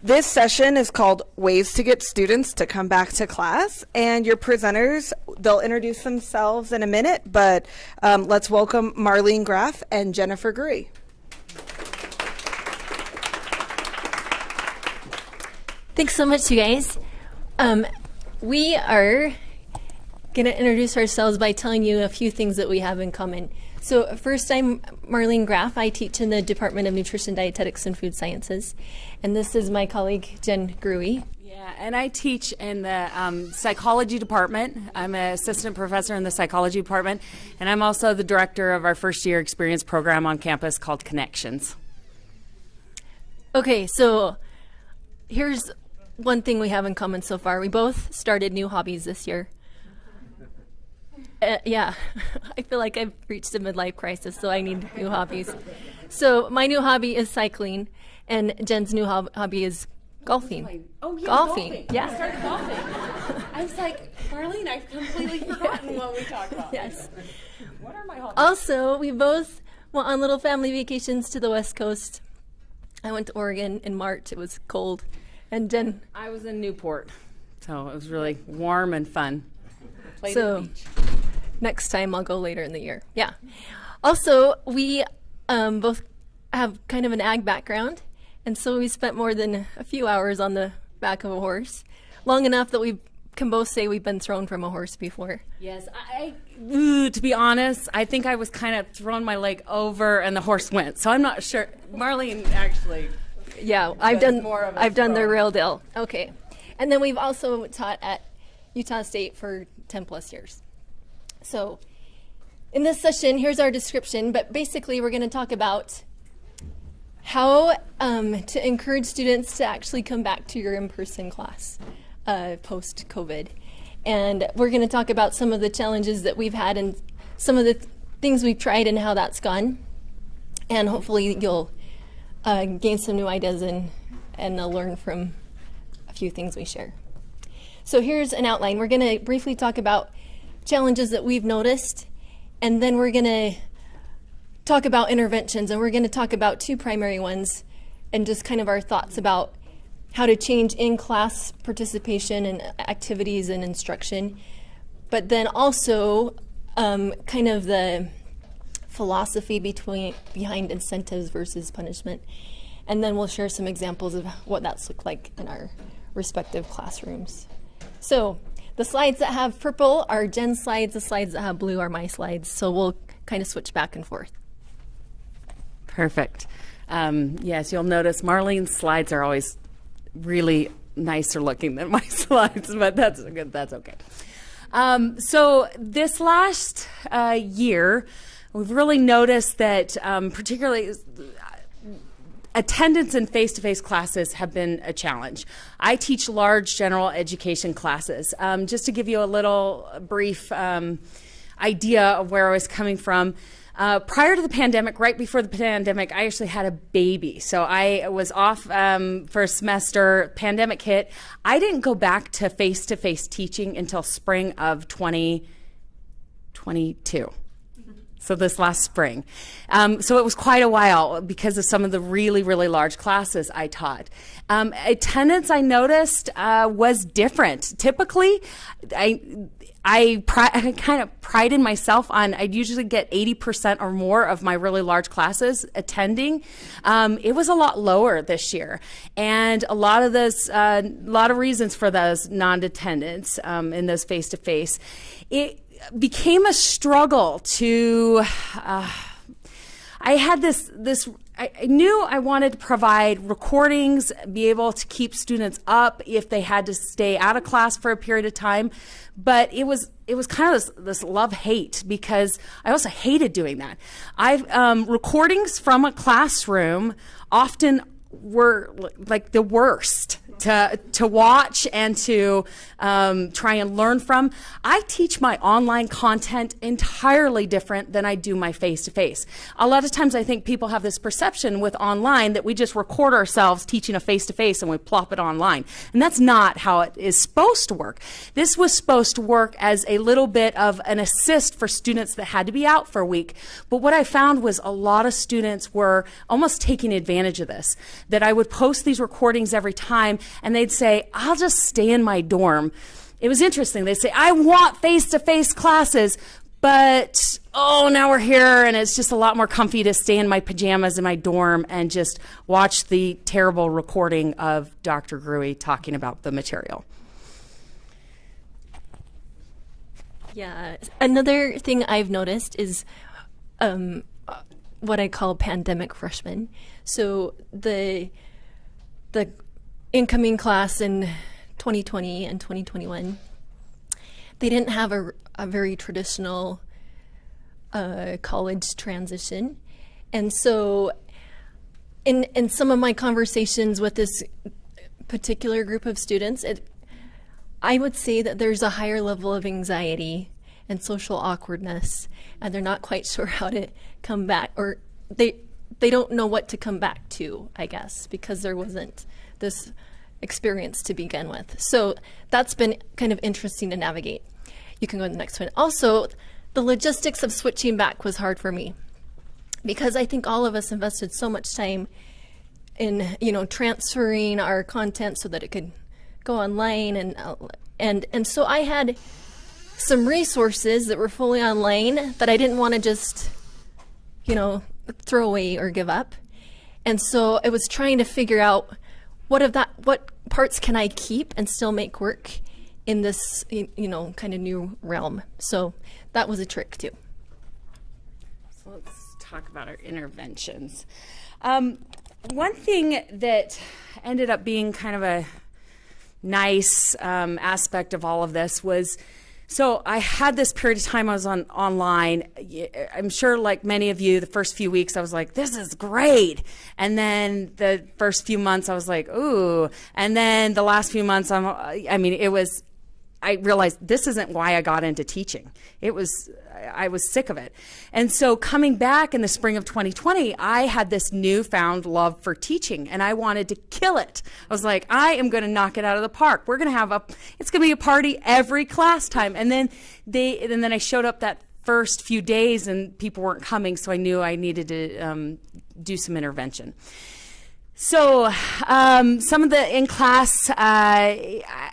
This session is called Ways to Get Students to Come Back to Class. And your presenters, they'll introduce themselves in a minute, but um, let's welcome Marlene Graff and Jennifer Gruey. Thanks so much, you guys. Um, we are going to introduce ourselves by telling you a few things that we have in common. So first, I'm Marlene Graff. I teach in the Department of Nutrition, Dietetics, and Food Sciences. And this is my colleague, Jen Gruey. Yeah, and I teach in the um, psychology department. I'm an assistant professor in the psychology department, and I'm also the director of our first year experience program on campus called Connections. Okay, so here's one thing we have in common so far. We both started new hobbies this year. Uh, yeah, I feel like I've reached a midlife crisis, so I need new hobbies. So my new hobby is cycling, and Jen's new hob- hobby is golfing. Oh yeah, golfing. golfing. Yeah. I started golfing. I was like, Marlene, I've completely forgotten what we talked about. Yes. What are my hobbies? Also, we both went on little family vacations to the West Coast. I went to Oregon in March. It was cold, and Jen. I was in Newport, so it was really warm and fun. Played So- the beach. Next time I'll go later in the year. Yeah. Also, we um, both have kind of an ag background, and so we spent more than a few hours on the back of a horse, long enough that we can both say we've been thrown from a horse before. Yes, I. ooh, to be honest, I think I was kind of throwing my leg over, and the horse went. So I'm not sure. Marlene actually. Yeah, I've done more of I've done the real deal. Okay. And then we've also taught at Utah State for 10 plus years. So, in this session, here's our description, but basically we're going to talk about how um, to encourage students to actually come back to your in-person class uh, post-COVID. And we're going to talk about some of the challenges that we've had and some of the th- things we've tried and how that's gone. And hopefully you'll uh, gain some new ideas and, and uh, learn from a few things we share. So here's an outline. We're going to briefly talk about challenges that we've noticed, and then we're going to talk about interventions, and we're going to talk about two primary ones and just kind of our thoughts about how to change in class participation and activities and instruction, but then also um, kind of the philosophy between behind incentives versus punishment. And then we'll share some examples of what that's looked like in our respective classrooms. So the slides that have purple are Jen's slides, the slides that have blue are my slides. So we'll kind of switch back and forth. Perfect. Um, yes, you'll notice Marlene's slides are always really nicer looking than my slides, but that's good. That's okay. Um, so this last uh, year, we've really noticed that, um, particularly. Attendance in face to face classes have been a challenge. I teach large general education classes. Um, just to give you a little brief um, idea of where I was coming from, uh, prior to the pandemic, right before the pandemic, I actually had a baby. So I was off um, for a semester. Pandemic hit. I didn't go back to face to face teaching until spring of 2022. So this last spring. Um, so it was quite a while because of some of the really, really large classes I taught. Um, attendance, I noticed, uh, was different. Typically, I I, I kind of prided myself on I'd usually get 80% or more of my really large classes attending. Um, it was a lot lower this year. And a lot of those, a lot of reasons for those non-attendance um, in those face-to-face. It became a struggle to, uh, I had this, this, I, knew I wanted to provide recordings, be able to keep students up if they had to stay out of class for a period of time. But it was, it was kind of this, this love hate because I also hated doing that. I've, um, recordings from a classroom often were like the worst to, to watch and to um, try and learn from. I teach my online content entirely different than I do my face to face. A lot of times I think people have this perception with online that we just record ourselves teaching a face to face and we plop it online. And that's not how it is supposed to work. This was supposed to work as a little bit of an assist for students that had to be out for a week. But what I found was a lot of students were almost taking advantage of this, that I would post these recordings every time and they'd say, I'll just stay in my dorm. It was interesting. They'd say, I want face to face classes, but oh, now we're here and it's just a lot more comfy to stay in my pajamas in my dorm and just watch the terrible recording of Dr. Gruey talking about the material. Yeah. Another thing I've noticed is um, what I call pandemic freshmen. So the the incoming class in 2020 and 2021, they didn't have a, a very traditional uh, college transition, and so in in some of my conversations with this particular group of students, it I would say that there's a higher level of anxiety and social awkwardness, and they're not quite sure how to come back, or they they don't know what to come back to, I guess, because there wasn't this experience to begin with. So that's been kind of interesting to navigate. You can go to the next one. Also, the logistics of switching back was hard for me because I think all of us invested so much time in, you know, transferring our content so that it could go online and and and so I had some resources that were fully online that I didn't want to just, you know, throw away or give up. And so I was trying to figure out what of that what parts can I keep and still make work in this you know kind of new realm. So that was a trick too. So let's talk about our interventions. Um, one thing that ended up being kind of a nice um, aspect of all of this was so I had this period of time I was on online. I'm sure, like many of you, the first few weeks I was like, "This is great," and then the first few months I was like, "Ooh," and then the last few months I'm. I mean, it was I realized this isn't why I got into teaching. It was, I was sick of it. And so coming back in the spring of 2020, I had this newfound love for teaching and I wanted to kill it. I was like, I am going to knock it out of the park. We're going to have a, it's going to be a party every class time. And then they, and then I showed up that first few days and people weren't coming. So I knew I needed to um, do some intervention. So, um, some of the in class uh,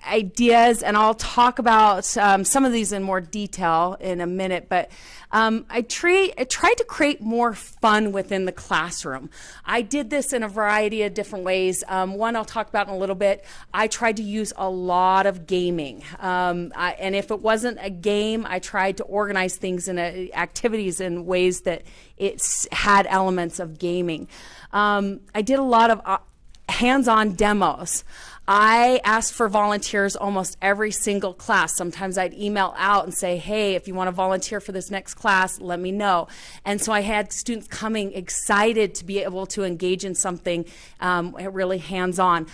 ideas, and I'll talk about um, some of these in more detail in a minute, but um, I, tra- I, tried to create more fun within the classroom. I did this in a variety of different ways. Um, one I'll talk about in a little bit. I tried to use a lot of gaming, um, I, and if it wasn't a game, I tried to organize things in a, activities in ways that it had elements of gaming. Um, I did a lot of uh, hands-on demos. I asked for volunteers almost every single class. Sometimes I'd email out and say, hey, if you want to volunteer for this next class, let me know. And so I had students coming excited to be able to engage in something um, really hands on.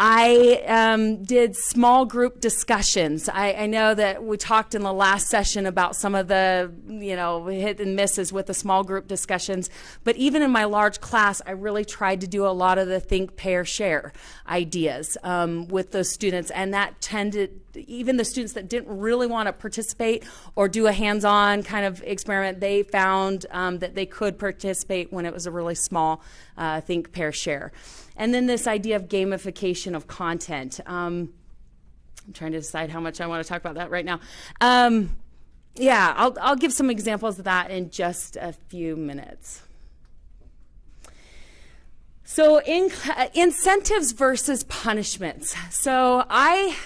I um, did small group discussions. I, I, know that we talked in the last session about some of the, you know, hit and misses with the small group discussions. But even in my large class, I really tried to do a lot of the think, pair, share ideas um, with those students. And that tended, even the students that didn't really want to participate or do a hands-on kind of experiment, they found um, that they could participate when it was a really small uh, think, pair, share. And then this idea of gamification of content. Um, I'm trying to decide how much I want to talk about that right now. Um, yeah, I'll, I'll give some examples of that in just a few minutes. So, in, incentives versus punishments. So, I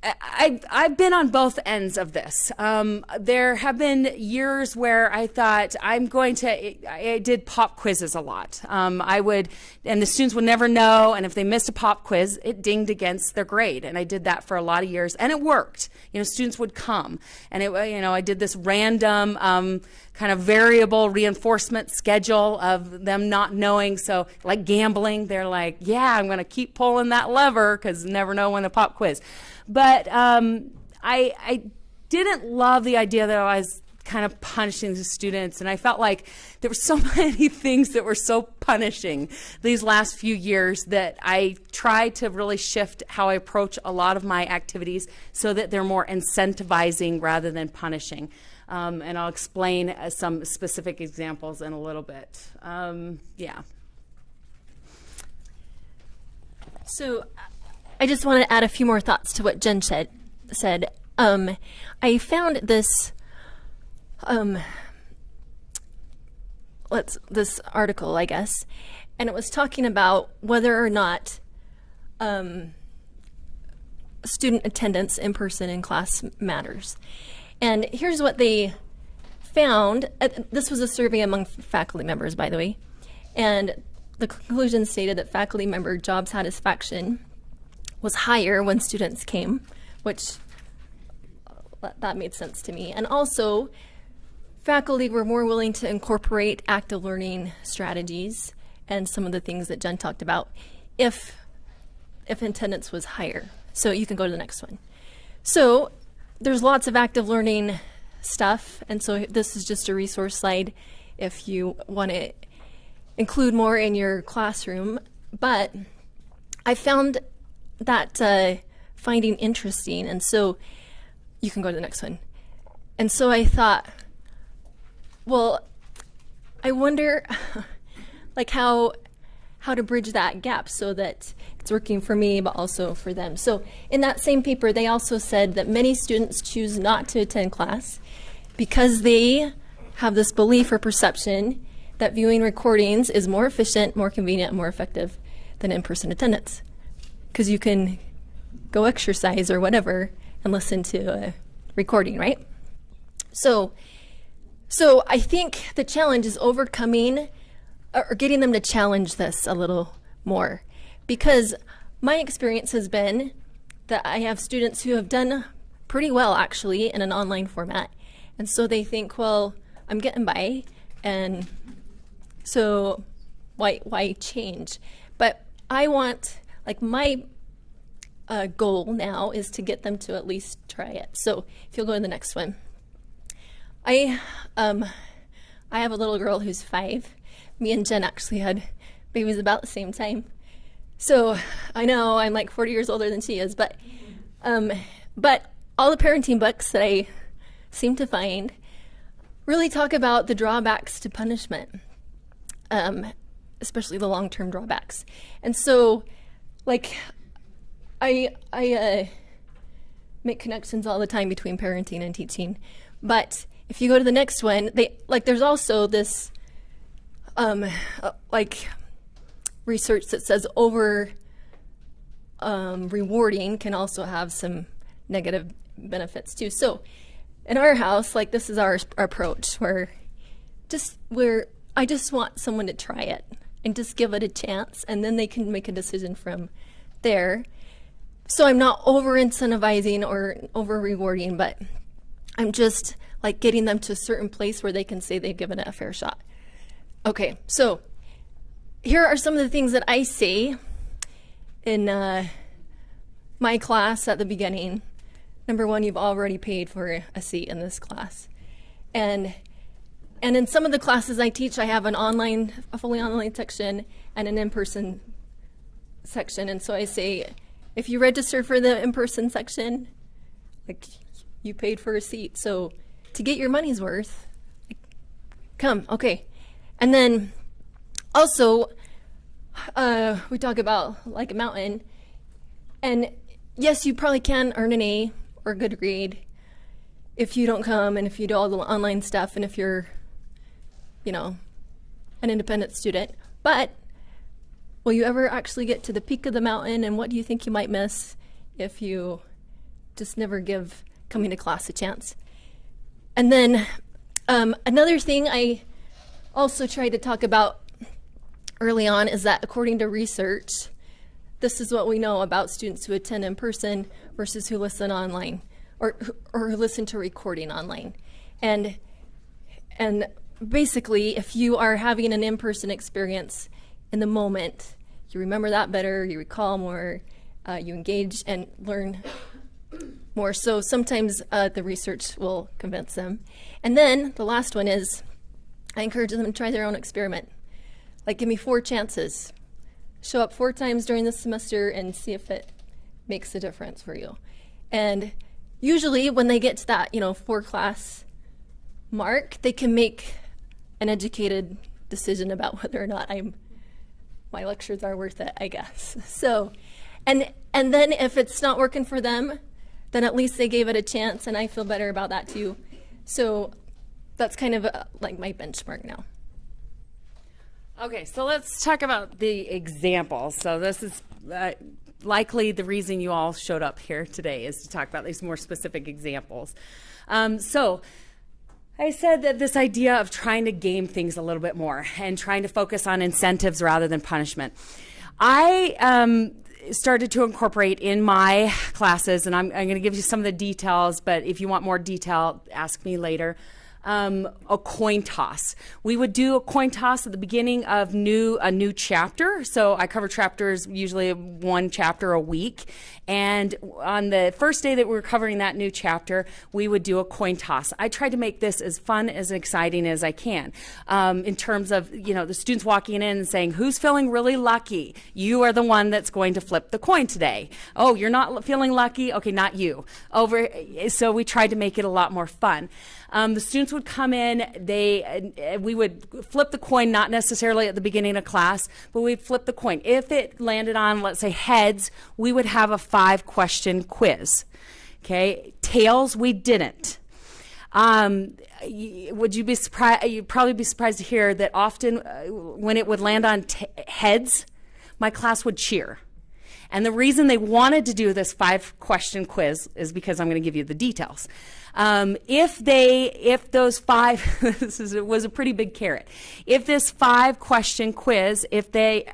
I, I've been on both ends of this. Um, there have been years where I thought I'm going to, I did pop quizzes a lot. Um, I would, and the students would never know, and if they missed a pop quiz, it dinged against their grade. And I did that for a lot of years, and it worked. You know, students would come, and it, you know, I did this random, um, kind of variable reinforcement schedule of them not knowing. So, like gambling, they're like, yeah, I'm going to keep pulling that lever because never know when the pop quiz. But um, I, I didn't love the idea that I was kind of punishing the students. And I felt like there were so many things that were so punishing these last few years that I tried to really shift how I approach a lot of my activities so that they're more incentivizing rather than punishing. Um, and I'll explain uh, some specific examples in a little bit. Um, yeah. So I just want to add a few more thoughts to what Jen said. said. Um, I found this um, let's this article, I guess, and it was talking about whether or not um, student attendance in person in class matters. And here's what they found. Uh, this was a survey among faculty members, by the way, and the conclusion stated that faculty member job satisfaction was higher when students came, which uh, that made sense to me. And also, faculty were more willing to incorporate active learning strategies and some of the things that Jen talked about if if attendance was higher. So you can go to the next one. So there's lots of active learning stuff, and so this is just a resource slide if you want to include more in your classroom. But I found that uh, finding interesting, and so you can go to the next one. And so I thought, well, I wonder, like how how to bridge that gap so that it's working for me but also for them. So in that same paper, they also said that many students choose not to attend class because they have this belief or perception that viewing recordings is more efficient, more convenient, more effective than in-person attendance. Because you can go exercise or whatever and listen to a recording, right? So so I think the challenge is overcoming or getting them to challenge this a little more because my experience has been that I have students who have done pretty well actually in an online format. And so they think, well, I'm getting by and so why why change? But I want like my uh, goal now is to get them to at least try it. So if you'll go to the next one. I um, I have a little girl who's five. Me and Jen actually had babies about the same time. So I know I'm like 40 years older than she is, but um, but all the parenting books that I seem to find really talk about the drawbacks to punishment, um, especially the long-term drawbacks. And so, like, I I uh, make connections all the time between parenting and teaching, but if you go to the next one, they like there's also this um, uh, like research that says over um, rewarding can also have some negative benefits too. So in our house, like this is our, our approach where just where I just want someone to try it and just give it a chance and then they can make a decision from there. So I'm not over incentivizing or over rewarding, but I'm just like getting them to a certain place where they can say they've given it a fair shot. Okay, so here are some of the things that I say in uh, my class at the beginning. Number one, you've already paid for a seat in this class. And and in some of the classes I teach, I have an online, a fully online section and an in-person section. And so I say, if you register for the in-person section, like you paid for a seat. So to get your money's worth, come, okay. And then also, uh, we talk about like a mountain. And yes, you probably can earn an A or a good grade if you don't come and if you do all the online stuff and if you're, you know, an independent student. But will you ever actually get to the peak of the mountain and what do you think you might miss if you just never give coming to class a chance? And then um, another thing I also tried to talk about early on is that according to research, this is what we know about students who attend in person versus who listen online or, or who listen to recording online. And And basically, if you are having an in person experience in the moment, you remember that better, you recall more, uh, you engage and learn more. So sometimes uh, the research will convince them. And then the last one is I encourage them to try their own experiment. Like, give me four chances. Show up four times during the semester and see if it makes a difference for you. And usually, when they get to that, you know, four class mark, they can make an educated decision about whether or not I'm my lectures are worth it, I guess. So, and and then if it's not working for them, then at least they gave it a chance, and I feel better about that too. So, that's kind of uh, like my benchmark now. Okay, so let's talk about the examples. So this is uh, likely the reason you all showed up here today is to talk about these more specific examples. Um, so I said that this idea of trying to game things a little bit more and trying to focus on incentives rather than punishment. I um, started to incorporate in my classes, and I'm, I'm going to give you some of the details, but if you want more detail, ask me later um, a coin toss. We would do a coin toss at the beginning of new a new chapter. So I cover chapters usually one chapter a week, and on the first day that we were covering that new chapter, we would do a coin toss. I tried to make this as fun as exciting as I can. Um, in terms of you know the students walking in and saying, "Who's feeling really lucky? You are the one that's going to flip the coin today." Oh, you're not feeling lucky? Okay, not you. Over. So we tried to make it a lot more fun. Um, the students would come in, they, uh, we would flip the coin, not necessarily at the beginning of class, but we'd flip the coin. If it landed on, let's say, heads, we would have a five question quiz. Okay, tails, we didn't. Um, would you be surprised? You'd probably be surprised to hear that often uh, when it would land on heads, my class would cheer. And the reason they wanted to do this five question quiz is because I'm going to give you the details. Um, if they, if those five, this is, was a pretty big carrot. If this five question quiz, if they,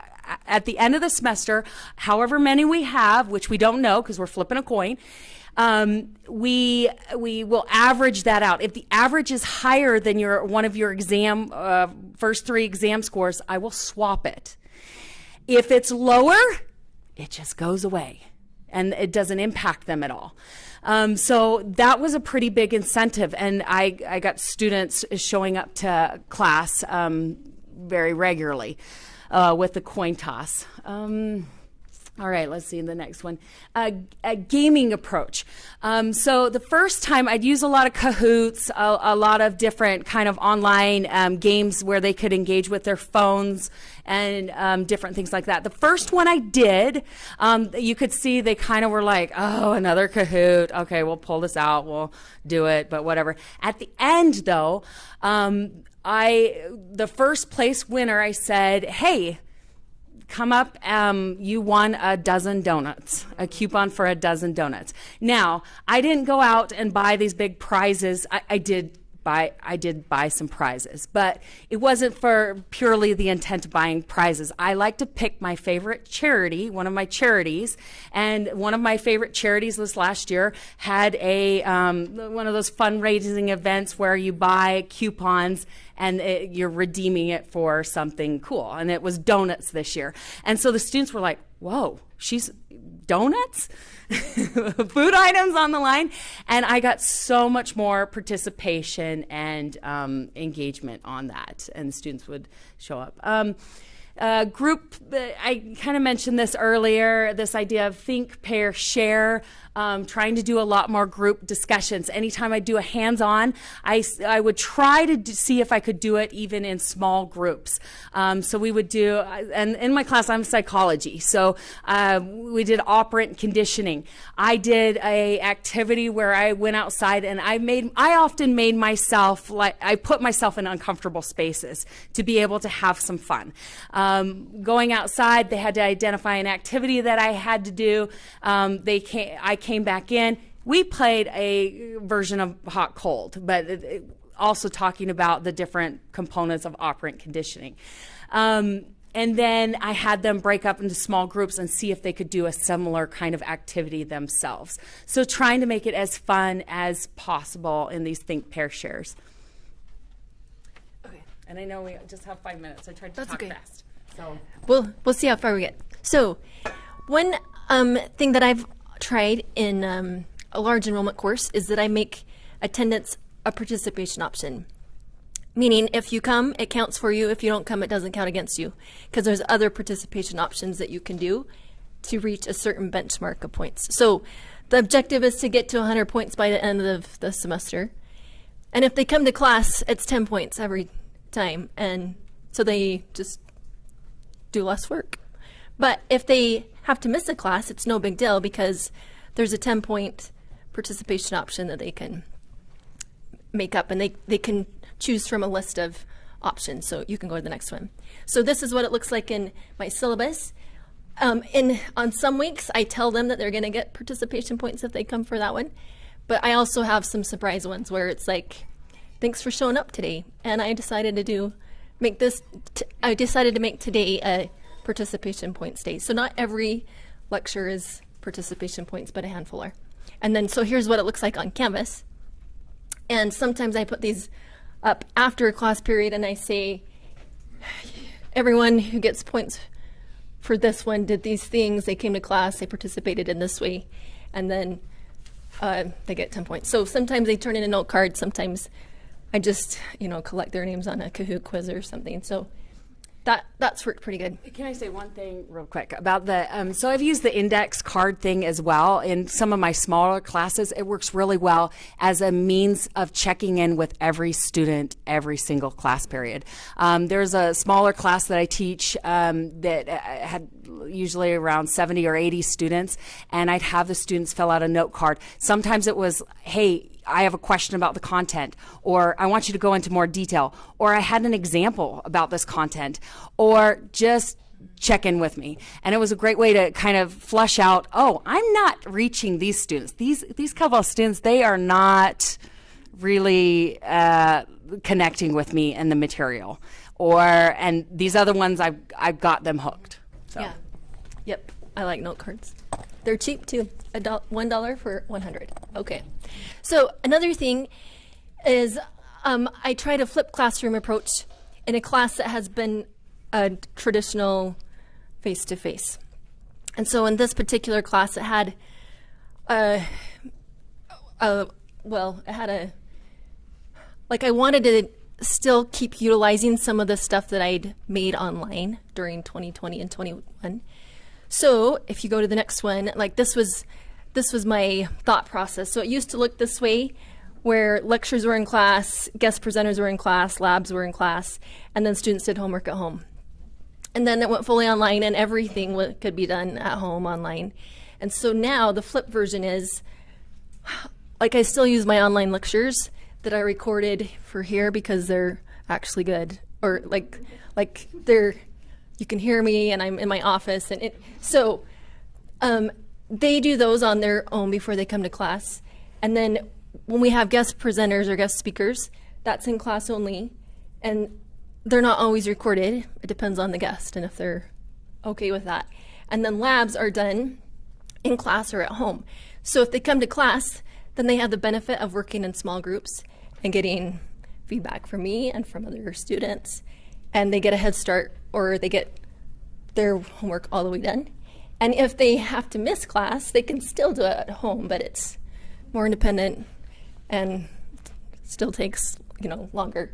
at the end of the semester, however many we have, which we don't know because we're flipping a coin, um, we we will average that out. If the average is higher than your one of your exam uh, first three exam scores, I will swap it. If it's lower, it just goes away, and it doesn't impact them at all. Um, so that was a pretty big incentive, and I, I got students showing up to class um, very regularly uh, with the coin toss. Um, all right, let's see the next one. A gaming approach. Um, so the first time I'd use a lot of Kahoots, a, a lot of different kind of online um, games where they could engage with their phones and um, different things like that. The first one I did, um, you could see they kind of were like, oh, another Kahoot. Okay, we'll pull this out. We'll do it, but whatever. At the end, though, um, I the first place winner, I said, hey come up, um, you won a dozen donuts, a coupon for a dozen donuts. Now, I didn't go out and buy these big prizes. I, I did buy I did buy some prizes, but it wasn't for purely the intent of buying prizes. I like to pick my favorite charity, one of my charities, and one of my favorite charities this last year had a um, one of those fundraising events where you buy coupons and it, you're redeeming it for something cool, and it was donuts this year, and so the students were like, "Whoa, she's donuts." food items on the line. And I got so much more participation and um, engagement on that, and students would show up. Um, uh, group, I kind of mentioned this earlier this idea of think, pair, share um, trying to do a lot more group discussions. Anytime I do a hands-on, I, I would try to see if I could do it even in small groups. Um, so we would do, and in my class I'm psychology, so uh, we did operant conditioning. I did a activity where I went outside and I made, I often made myself like I put myself in uncomfortable spaces to be able to have some fun. Um, going outside, they had to identify an activity that I had to do. Um, they came, I came back in. We played a version of hot cold, but also talking about the different components of operant conditioning. Um, and then I had them break up into small groups and see if they could do a similar kind of activity themselves. So trying to make it as fun as possible in these think pair shares. Okay. And I know we just have five minutes. I tried to That's talk okay. fast. So We'll we'll see how far we get. So, one um, thing that I've tried in um, a large enrollment course is that I make attendance a participation option. Meaning, if you come, it counts for you. If you don't come, it doesn't count against you. Because there's other participation options that you can do to reach a certain benchmark of points. So, the objective is to get to 100 points by the end of the semester. And if they come to class, it's 10 points every time. And so they just do less work. But if they have to miss a class, it's no big deal because there's a 10 point participation option that they can make up and they, they can choose from a list of options. So you can go to the next one. So this is what it looks like in my syllabus. Um, in on some weeks, I tell them that they're going to get participation points if they come for that one. But I also have some surprise ones where it's like, thanks for showing up today. And I decided to do, make this, I decided to make today a participation points day. So not every lecture is participation points, but a handful are. And then, so here's what it looks like on Canvas. And sometimes I put these up after a class period and I say, everyone who gets points for this one did these things. They came to class, they participated in this way, and then uh, they get 10 points. So sometimes they turn in a note card, sometimes I just, you know, collect their names on a Kahoot quiz or something. So that that's worked pretty good. Can I say one thing real quick about the? Um, so I've used the index card thing as well in some of my smaller classes. It works really well as a means of checking in with every student every single class period. Um, there's a smaller class that I teach um, that uh, had usually around 70 or 80 students, and I'd have the students fill out a note card. Sometimes it was, hey, I have a question about the content, or I want you to go into more detail, or I had an example about this content, or just check in with me. And it was a great way to kind of flush out, oh, I'm not reaching these students. These these of students, they are not really uh, connecting with me and the material. Or and these other ones I've I've got them hooked. So Yeah. Yep. I like note cards. They're cheap too. A one dollar for one hundred. Okay. So another thing is um, I tried a flipped classroom approach in a class that has been a traditional face to face. And so in this particular class, it had a, a well, it had a like I wanted to still keep utilizing some of the stuff that I'd made online during 2020 and 21. So if you go to the next one, like this was this was my thought process. So it used to look this way where lectures were in class, guest presenters were in class, labs were in class, and then students did homework at home. And then it went fully online and everything could be done at home online. And so now the flip version is like I still use my online lectures that I recorded for here because they're actually good or like like they're you can hear me and I'm in my office and it so um, they do those on their own before they come to class. And then when we have guest presenters or guest speakers that's in class only. And they're not always recorded. It depends on the guest and if they're okay with that. And then labs are done in class or at home. So if they come to class then they have the benefit of working in small groups and getting feedback from me and from other students and they get a head start or they get their homework all the way done. And if they have to miss class they can still do it at home but it's more independent and still takes you know longer.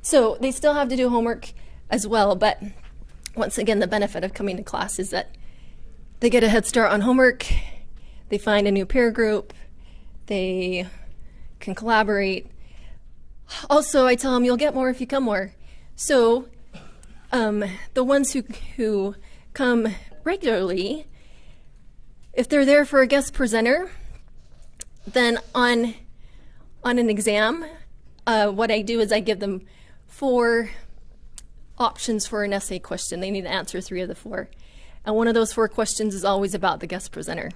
So they still have to do homework as well but once again the benefit of coming to class is that they get a head start on homework they find a new peer group they can collaborate. Also i tell them you'll get more if you come more. So um, the ones who who come regularly if they're there for a guest presenter then on on an exam uh, what i do is i give them four options for an essay question. They need to answer three of the four. And one of those four questions is always about the guest presenter.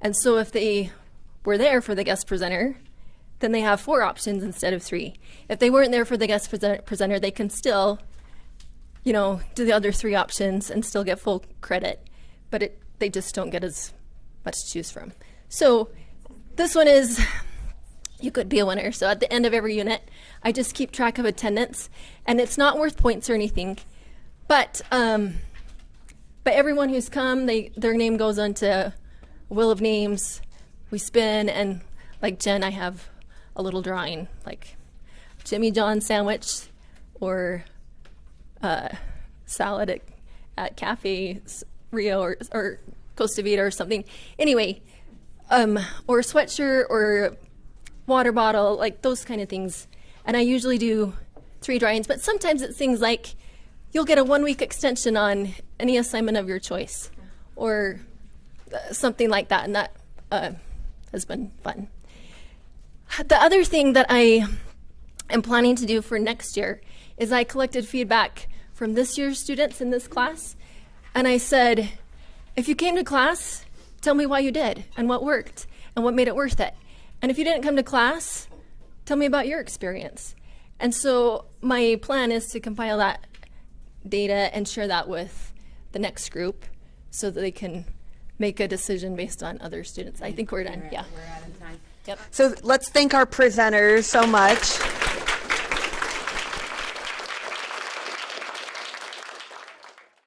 And so if they were there for the guest presenter then they have four options instead of three. If they weren't there for the guest presenter they can still you know do the other three options and still get full credit but it they just don't get as much to choose from so this one is you could be a winner. So at the end of every unit, I just keep track of attendance, and it's not worth points or anything, but um, but everyone who's come, they their name goes onto a wheel of names. We spin, and like Jen, I have a little drawing like Jimmy John sandwich or uh, salad at, at Cafe Rio or, or Costa Vida or something. Anyway, um, or a sweatshirt or water bottle, like those kind of things. And I usually do three drawings, but sometimes it's things like you'll get a one week extension on any assignment of your choice or uh, something like that. And that uh, has been fun. The other thing that I am planning to do for next year is I collected feedback from this year's students in this class. And I said, if you came to class, tell me why you did and what worked and what made it worth it. And if you didn't come to class, tell me about your experience. And so my plan is to compile that data and share that with the next group so that they can make a decision based on other students. I think we're done. Yeah. We're out of time. Yep. So let's thank our presenters so much.